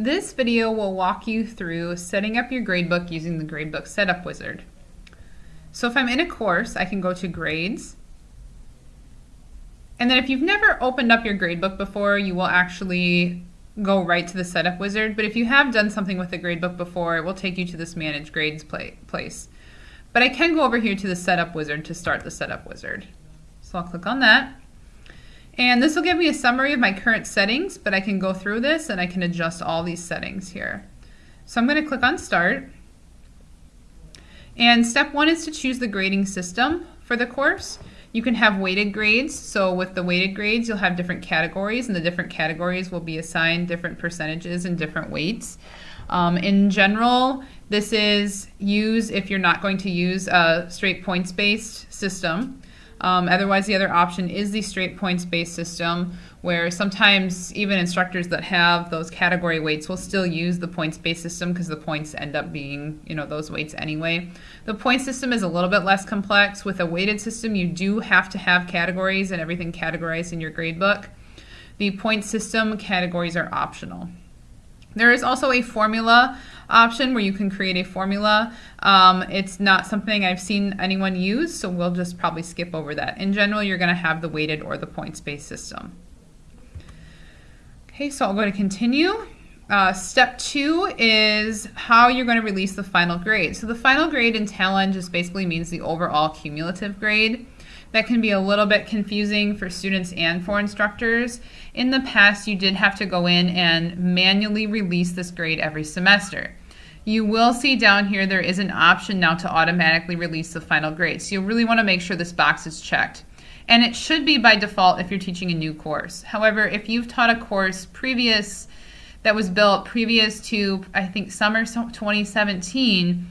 This video will walk you through setting up your gradebook using the Gradebook Setup Wizard. So if I'm in a course, I can go to Grades. And then if you've never opened up your gradebook before, you will actually go right to the Setup Wizard. But if you have done something with the gradebook before, it will take you to this Manage Grades place. But I can go over here to the Setup Wizard to start the Setup Wizard. So I'll click on that. And this will give me a summary of my current settings, but I can go through this and I can adjust all these settings here. So I'm going to click on Start. And step one is to choose the grading system for the course. You can have weighted grades. So with the weighted grades, you'll have different categories, and the different categories will be assigned different percentages and different weights. Um, in general, this is use if you're not going to use a straight points-based system. Um, otherwise, the other option is the straight points-based system, where sometimes even instructors that have those category weights will still use the points-based system because the points end up being, you know, those weights anyway. The point system is a little bit less complex. With a weighted system, you do have to have categories and everything categorized in your gradebook. The point system categories are optional. There is also a formula option where you can create a formula. Um, it's not something I've seen anyone use, so we'll just probably skip over that. In general, you're going to have the weighted or the points-based system. Okay, so I'll go to continue. Uh, step two is how you're going to release the final grade. So the final grade in Talon just basically means the overall cumulative grade. That can be a little bit confusing for students and for instructors. In the past, you did have to go in and manually release this grade every semester. You will see down here there is an option now to automatically release the final grade. So you'll really want to make sure this box is checked. And it should be by default if you're teaching a new course. However, if you've taught a course previous that was built previous to, I think, summer 2017,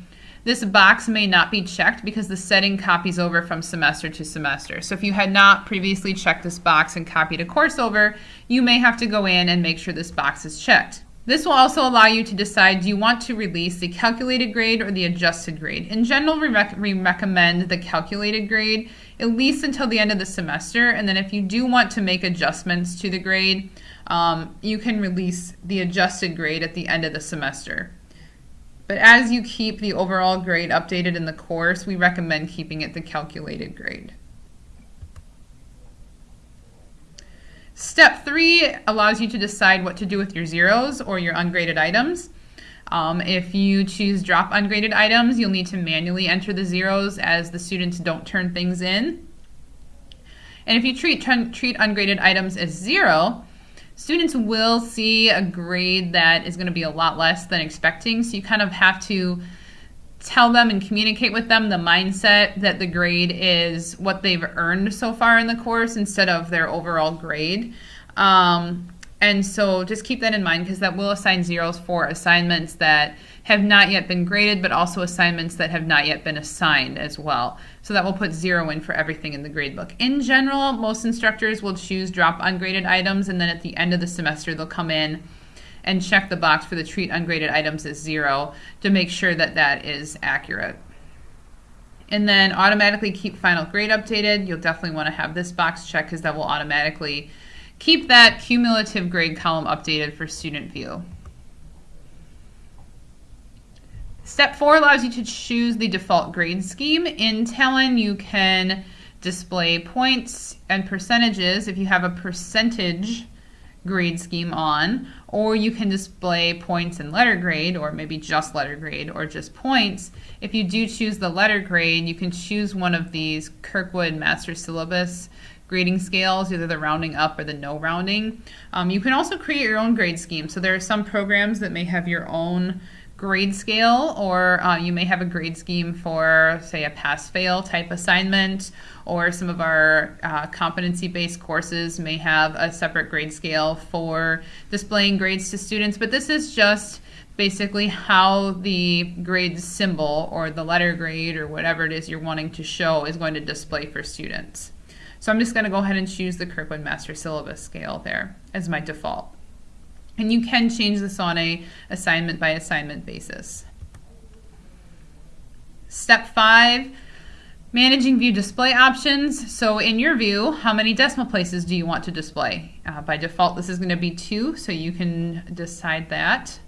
this box may not be checked because the setting copies over from semester to semester. So if you had not previously checked this box and copied a course over, you may have to go in and make sure this box is checked. This will also allow you to decide do you want to release the calculated grade or the adjusted grade. In general, we, rec we, recommend the calculated grade at least until the end of the semester. And then if you do want to make adjustments to the grade, um, you can release the adjusted grade at the end of the semester. But as you keep the overall grade updated in the course, we recommend keeping it the calculated grade. Step three allows you to decide what to do with your zeros or your ungraded items. Um, if you choose drop ungraded items, you'll need to manually enter the zeros as the students don't turn things in. And if you treat, treat ungraded items as zero, students will see a grade that is going to be a lot less than expecting. So you kind of have to tell them and communicate with them the mindset that the grade is what they've earned so far in the course instead of their overall grade. Um, and so just keep that in mind because that will assign zeros for assignments that have not yet been graded, but also assignments that have not yet been assigned as well. So that will put zero in for everything in the gradebook. In general, most instructors will choose drop ungraded items, and then at the end of the semester, they'll come in and check the box for the treat ungraded items as zero to make sure that that is accurate. And then automatically keep final grade updated. You'll definitely want to have this box checked because that will automatically keep that cumulative grade column updated for student view. Step four allows you to choose the default grade scheme. In Talon, you can display points and percentages if you have a percentage grade scheme on, or you can display points and letter grade, or maybe just letter grade, or just points. If you do choose the letter grade, you can choose one of these Kirkwood Master Syllabus grading scales, either the rounding up or the no rounding. Um, you can also create your own grade scheme. So there are some programs that may have your own grade scale, or uh, you may have a grade scheme for, say, a pass fail type assignment, or some of our uh, competency based courses may have a separate grade scale for displaying grades to students. But this is just basically how the grade symbol or the letter grade or whatever it is you're wanting to show is going to display for students. So I'm just going to go ahead and choose the Kirkwood Master Syllabus scale there as my default. And you can change this on a assignment by assignment basis. Step five, Managing view display options. So in your view, how many decimal places do you want to display? Uh, by default, this is going to be two, so you can decide that.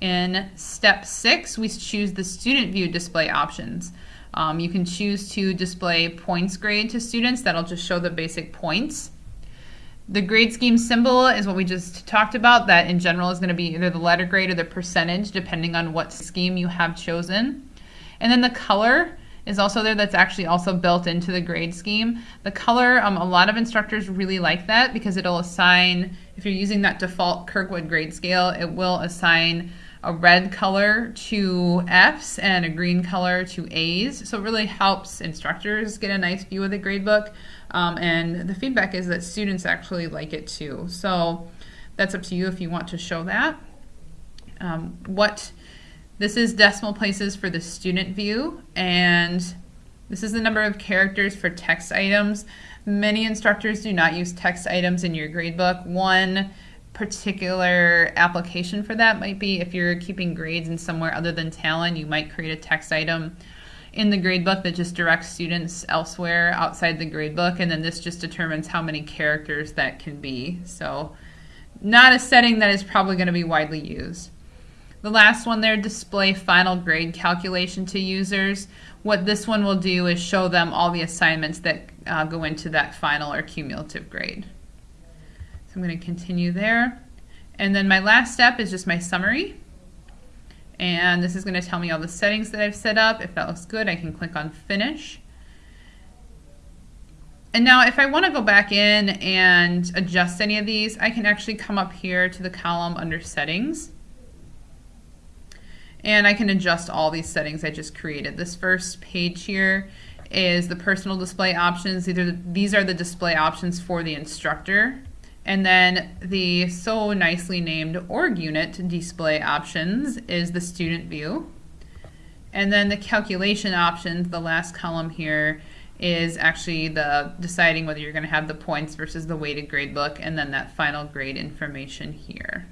In step six, we choose the student view display options. Um, you can choose to display points grade to students. That'll just show the basic points. The grade scheme symbol is what we just talked about. That in general is going to be either the letter grade or the percentage, depending on what scheme you have chosen. And then the color is also there that's actually also built into the grade scheme. The color, um, a lot of instructors really like that because it'll assign, if you're using that default Kirkwood grade scale, it will assign a red color to F's and a green color to A's. So it really helps instructors get a nice view of the gradebook. Um, and the feedback is that students actually like it too. So that's up to you if you want to show that. Um, what this is decimal places for the student view and this is the number of characters for text items. Many instructors do not use text items in your gradebook. One particular application for that might be if you're keeping grades in somewhere other than Talon, you might create a text item in the gradebook that just directs students elsewhere outside the gradebook, and then this just determines how many characters that can be. So not a setting that is probably going to be widely used. The last one there, display final grade calculation to users. What this one will do is show them all the assignments that uh, go into that final or cumulative grade. So I'm going to continue there. And then my last step is just my summary. And this is going to tell me all the settings that I've set up. If that looks good, I can click on Finish. And now if I want to go back in and adjust any of these, I can actually come up here to the column under Settings. And I can adjust all these settings I just created. This first page here is the personal display options. These are the display options for the instructor. And then the so nicely named org unit display options is the student view. And then the calculation options, the last column here, is actually the deciding whether you're going to have the points versus the weighted grade book and then that final grade information here.